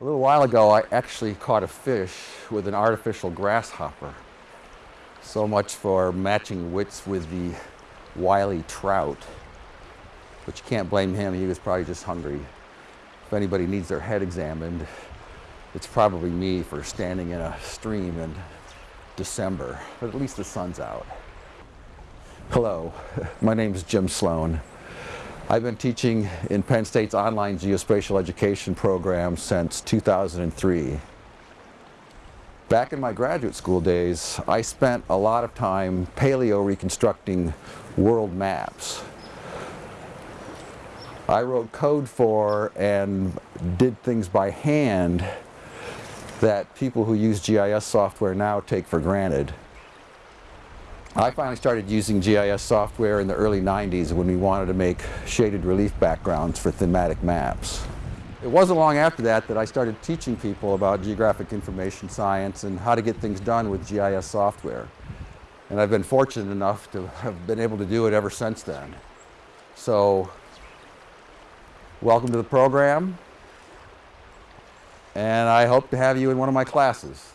A little while ago, I actually caught a fish with an artificial grasshopper. So much for matching wits with the wily trout. But you can't blame him, he was probably just hungry. If anybody needs their head examined, it's probably me for standing in a stream in December, but at least the sun's out. Hello, my name is Jim Sloan. I've been teaching in Penn State's online geospatial education program since 2003. Back in my graduate school days, I spent a lot of time paleo reconstructing world maps. I wrote code for and did things by hand that people who use GIS software now take for granted. I finally started using GIS software in the early 90s when we wanted to make shaded relief backgrounds for thematic maps. It wasn't long after that that I started teaching people about geographic information science and how to get things done with GIS software. And I've been fortunate enough to have been able to do it ever since then. So, welcome to the program. And I hope to have you in one of my classes.